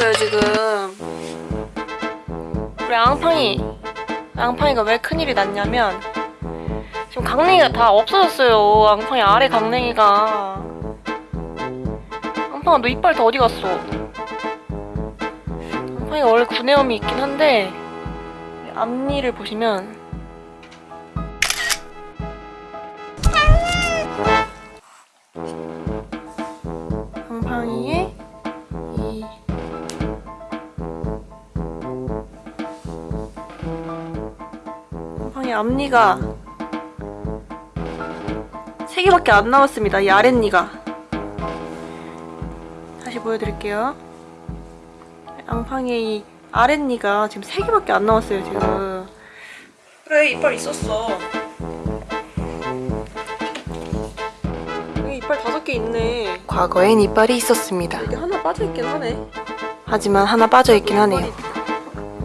있어요 지금. 우리 앙팡이 앙팡이가 왜 큰일이 났냐면 지금 강냉이가 다 없어졌어요 앙팡이. 아래 강냉이가. 앙팡아 너 이빨 다 어디 갔어? 앙팡이가 원래 구내염이 있긴 한데 앞니를 보시면. 이 앞니가 세 개밖에 안 남았습니다. 이 아랫니가. 다시 보여드릴게요. 앙팡이 이 아랫니가 지금 세 개밖에 안 남았어요. 지금. 그래 이빨 있었어. 여기 이빨 다섯 개 있네. 과거엔 이빨이 있었습니다. 여기 하나 빠져 있긴 하네. 하지만 하나 빠져 있긴 하네요.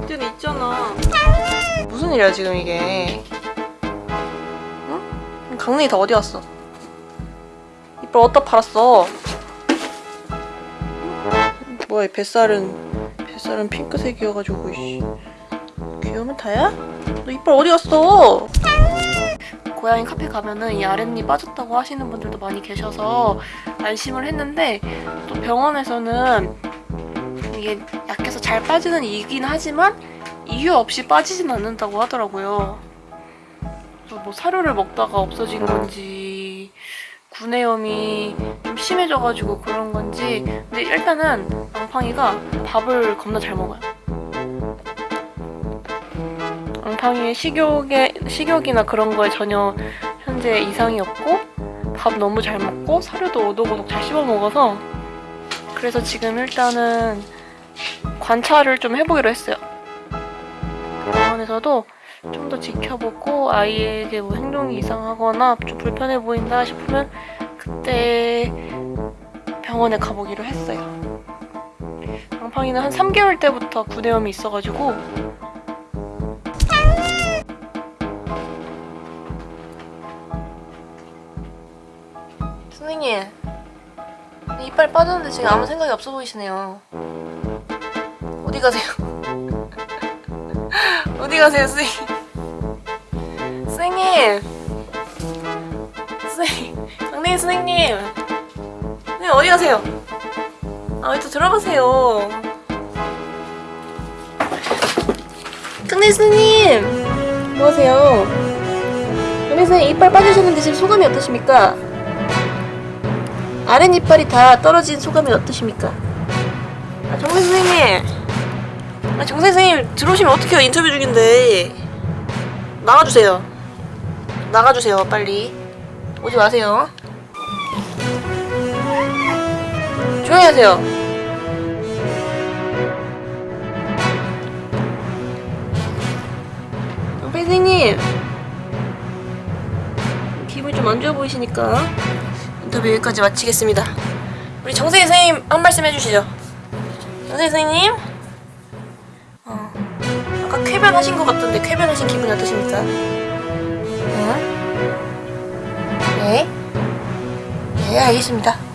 그때는 있잖아. 무슨 일이야 지금 이게 응? 강냉이 다 어디 갔어? 이빨 어디다 팔았어? 뭐야 이 뱃살은 뱃살은 핑크색이어가지고 이씨 귀여우면 다야? 너 이빨 어디 갔어? 고양이 카페 가면은 이 아랫니 빠졌다고 하시는 분들도 많이 계셔서 안심을 했는데 또 병원에서는 이게 약해서 잘 빠지는 이긴 하지만 이유 없이 빠지진 않는다고 하더라고요. 뭐 사료를 먹다가 없어진 건지 구내염이 좀 심해져가지고 그런 건지 근데 일단은 앙팡이가 밥을 겁나 잘 먹어요. 앙팡이의 식욕에, 식욕이나 그런 거에 전혀 현재 이상이 없고 밥 너무 잘 먹고 사료도 오독오독 잘 씹어 먹어서 그래서 지금 일단은 관찰을 좀 해보기로 했어요. 병원에서도 좀 더 지켜보고 아이에게 뭐 행동이 이상하거나 좀 불편해 보인다 싶으면 그때 병원에 가보기로 했어요. 앙팡이는 한 3개월 때부터 구내염이 있어가지고 선생님 이빨 빠졌는데 지금 아무 생각이 없어 보이시네요. 어디 가세요? 어디 가세요, 선생님? 선생님! 선생님! 강냉이 선생님! 선생님, 어디 가세요? 아, 왜 또 들어가세요? 강냉이 선생님! 뭐 하세요? 강냉이 선생님, 이빨 빠지셨는데 지금 소감이 어떠십니까? 아랫 이빨이 다 떨어진 소감이 어떠십니까? 아, 정선 선생님! 아, 정선 선생님 들어오시면 어떡해요? 인터뷰 중인데. 나가주세요. 나가주세요 빨리. 오지 마세요. 조용히 하세요. 선생님. 기분이 좀 안 좋아 보이시니까 인터뷰 여기까지 마치겠습니다. 우리 정세 선생님 한 말씀 해주시죠. 정세 선생님 어. 아까 쾌변하신 것 같던데 쾌변하신 기분이 어떠십니까? 응? 네? 네 알겠습니다